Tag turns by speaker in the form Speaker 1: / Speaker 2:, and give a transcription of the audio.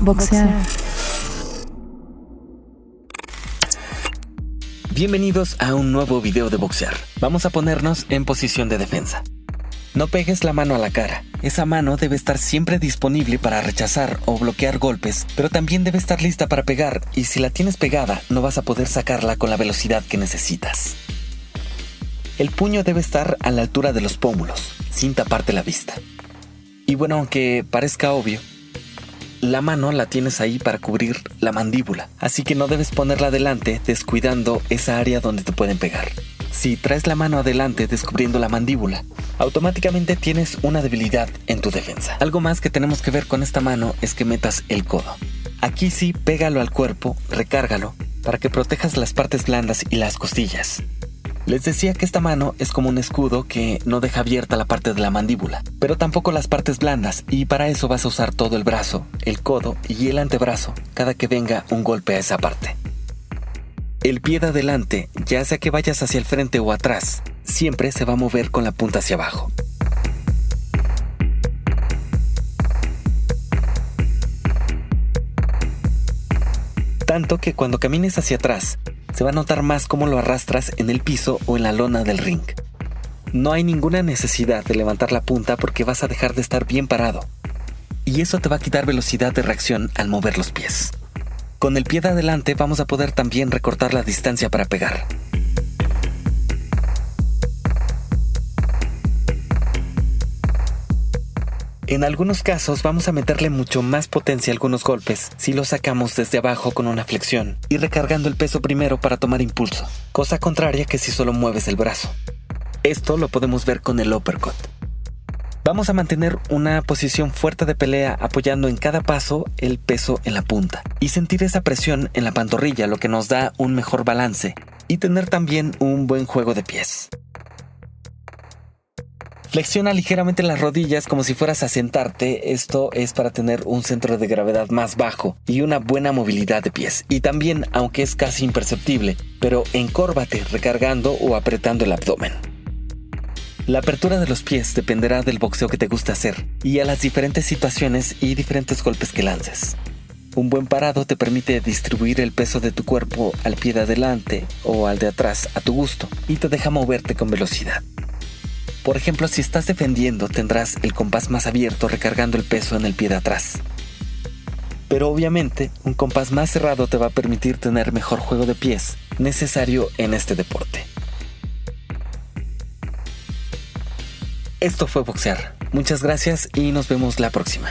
Speaker 1: Boxear.
Speaker 2: Bienvenidos a un nuevo video de boxear. Vamos a ponernos en posición de defensa. No pegues la mano a la cara. Esa mano debe estar siempre disponible para rechazar o bloquear golpes, pero también debe estar lista para pegar y si la tienes pegada no vas a poder sacarla con la velocidad que necesitas. El puño debe estar a la altura de los pómulos, sin taparte la vista. Y bueno, aunque parezca obvio, la mano la tienes ahí para cubrir la mandíbula, así que no debes ponerla adelante descuidando esa área donde te pueden pegar. Si traes la mano adelante descubriendo la mandíbula, automáticamente tienes una debilidad en tu defensa. Algo más que tenemos que ver con esta mano es que metas el codo. Aquí sí, pégalo al cuerpo, recárgalo, para que protejas las partes blandas y las costillas. Les decía que esta mano es como un escudo que no deja abierta la parte de la mandíbula, pero tampoco las partes blandas, y para eso vas a usar todo el brazo, el codo y el antebrazo cada que venga un golpe a esa parte. El pie de adelante, ya sea que vayas hacia el frente o atrás, siempre se va a mover con la punta hacia abajo. Tanto que cuando camines hacia atrás, se va a notar más cómo lo arrastras en el piso o en la lona del ring. No hay ninguna necesidad de levantar la punta porque vas a dejar de estar bien parado. Y eso te va a quitar velocidad de reacción al mover los pies. Con el pie de adelante vamos a poder también recortar la distancia para pegar. En algunos casos vamos a meterle mucho más potencia a algunos golpes si los sacamos desde abajo con una flexión y recargando el peso primero para tomar impulso, cosa contraria que si solo mueves el brazo. Esto lo podemos ver con el uppercut. Vamos a mantener una posición fuerte de pelea apoyando en cada paso el peso en la punta y sentir esa presión en la pantorrilla lo que nos da un mejor balance y tener también un buen juego de pies. Flexiona ligeramente las rodillas como si fueras a sentarte. Esto es para tener un centro de gravedad más bajo y una buena movilidad de pies. Y también, aunque es casi imperceptible, pero encórvate recargando o apretando el abdomen. La apertura de los pies dependerá del boxeo que te gusta hacer y a las diferentes situaciones y diferentes golpes que lances. Un buen parado te permite distribuir el peso de tu cuerpo al pie de adelante o al de atrás a tu gusto y te deja moverte con velocidad. Por ejemplo, si estás defendiendo, tendrás el compás más abierto recargando el peso en el pie de atrás. Pero obviamente, un compás más cerrado te va a permitir tener mejor juego de pies necesario en este deporte. Esto fue Boxear. Muchas gracias y nos vemos la próxima.